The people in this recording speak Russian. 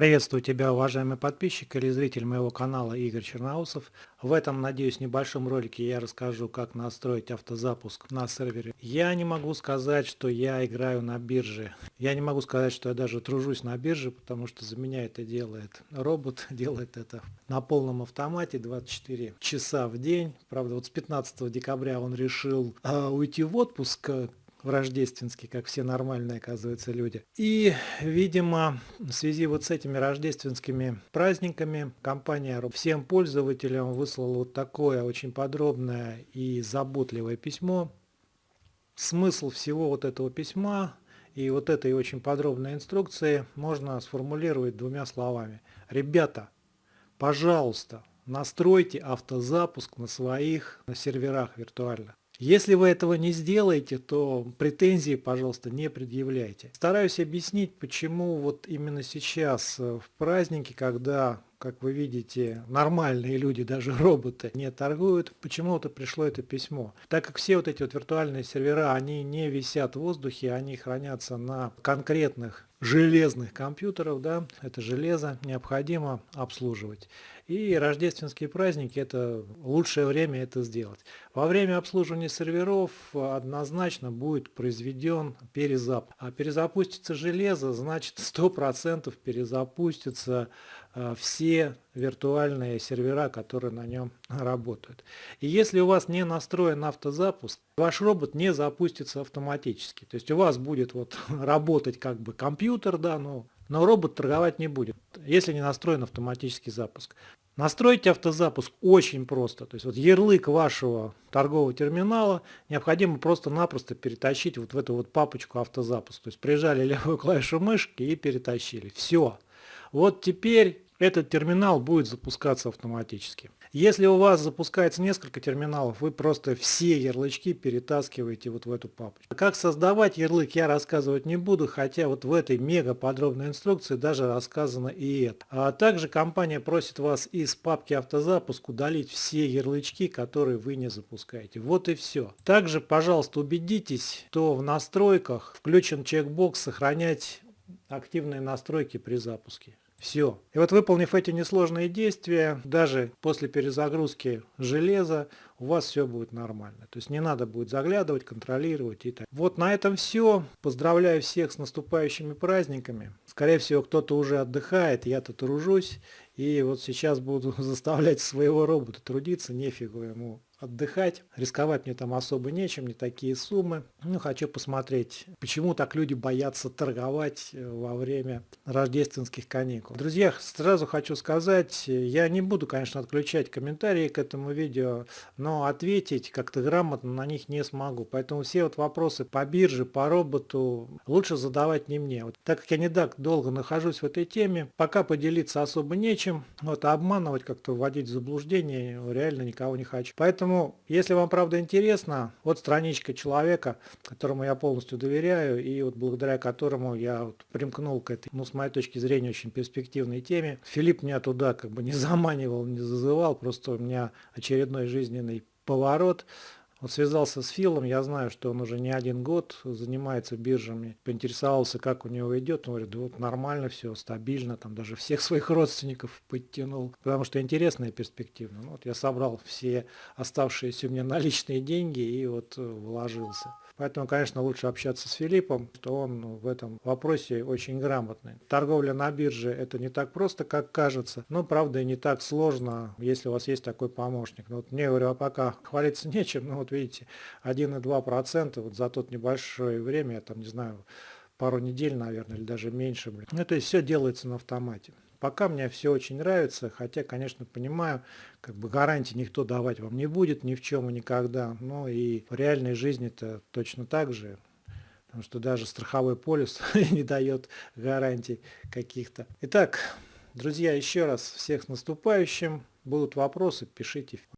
Приветствую тебя, уважаемый подписчик или зритель моего канала Игорь Черноусов. В этом, надеюсь, небольшом ролике я расскажу, как настроить автозапуск на сервере. Я не могу сказать, что я играю на бирже. Я не могу сказать, что я даже тружусь на бирже, потому что за меня это делает робот, делает это на полном автомате 24 часа в день. Правда, вот с 15 декабря он решил э, уйти в отпуск, рождественский, как все нормальные, оказывается, люди. И, видимо, в связи вот с этими рождественскими праздниками компания всем пользователям выслала вот такое очень подробное и заботливое письмо. Смысл всего вот этого письма и вот этой очень подробной инструкции можно сформулировать двумя словами. Ребята, пожалуйста, настройте автозапуск на своих серверах виртуально. Если вы этого не сделаете, то претензии, пожалуйста, не предъявляйте. Стараюсь объяснить, почему вот именно сейчас, э, в праздники, когда как вы видите, нормальные люди, даже роботы, не торгуют, почему-то пришло это письмо. Так как все вот эти вот виртуальные сервера, они не висят в воздухе, они хранятся на конкретных железных компьютеров, да, это железо необходимо обслуживать. И рождественские праздники это лучшее время это сделать. Во время обслуживания серверов однозначно будет произведен перезапуск. А перезапустится железо, значит 100% перезапустится все виртуальные сервера, которые на нем работают. И если у вас не настроен автозапуск, ваш робот не запустится автоматически. То есть у вас будет вот работать как бы компьютер, да, но, но робот торговать не будет, если не настроен автоматический запуск. Настроить автозапуск очень просто. То есть вот ярлык вашего торгового терминала необходимо просто-напросто перетащить вот в эту вот папочку автозапуск. То есть прижали левую клавишу мышки и перетащили. Все. Вот теперь этот терминал будет запускаться автоматически. Если у вас запускается несколько терминалов, вы просто все ярлычки перетаскиваете вот в эту папочку. Как создавать ярлык я рассказывать не буду, хотя вот в этой мега подробной инструкции даже рассказано и это. А также компания просит вас из папки автозапуск удалить все ярлычки, которые вы не запускаете. Вот и все. Также, пожалуйста, убедитесь, что в настройках включен чекбокс «Сохранять активные настройки при запуске». Все. И вот выполнив эти несложные действия, даже после перезагрузки железа, у вас все будет нормально. То есть не надо будет заглядывать, контролировать и так. Вот на этом все. Поздравляю всех с наступающими праздниками. Скорее всего, кто-то уже отдыхает, я-то тружусь. И вот сейчас буду заставлять своего робота трудиться, нефигу ему отдыхать. Рисковать мне там особо нечем, не такие суммы. Ну, хочу посмотреть, почему так люди боятся торговать э, во время рождественских каникул. Друзья, сразу хочу сказать, я не буду, конечно, отключать комментарии к этому видео, но ответить как-то грамотно на них не смогу. Поэтому все вот вопросы по бирже, по роботу лучше задавать не мне. Вот, так как я не так долго нахожусь в этой теме, пока поделиться особо нечем. Вот, а обманывать, как-то вводить в заблуждение реально никого не хочу. Поэтому Поэтому, если вам правда интересно, вот страничка человека, которому я полностью доверяю и вот благодаря которому я вот примкнул к этой, ну с моей точки зрения, очень перспективной теме. Филипп меня туда как бы не заманивал, не зазывал, просто у меня очередной жизненный поворот. Вот связался с Филом, я знаю, что он уже не один год занимается биржами. Поинтересовался, как у него идет. Он говорит, вот нормально все, стабильно, там даже всех своих родственников подтянул. Потому что интересно и перспективно. Ну, вот я собрал все оставшиеся у меня наличные деньги и вот э, вложился. Поэтому, конечно, лучше общаться с Филиппом, что он в этом вопросе очень грамотный. Торговля на бирже это не так просто, как кажется, но правда и не так сложно, если у вас есть такой помощник. Ну, вот мне, говорю, а пока хвалиться нечем, но вот видите, 1,2% вот за тот небольшое время, я там не знаю, пару недель, наверное, или даже меньше. Блин. Ну, то есть все делается на автомате. Пока мне все очень нравится, хотя, конечно, понимаю, как бы гарантии никто давать вам не будет ни в чем и никогда. Но и в реальной жизни это точно так же. Потому что даже страховой полис не дает гарантий каких-то. Итак, друзья, еще раз всех с наступающим. Будут вопросы, пишите.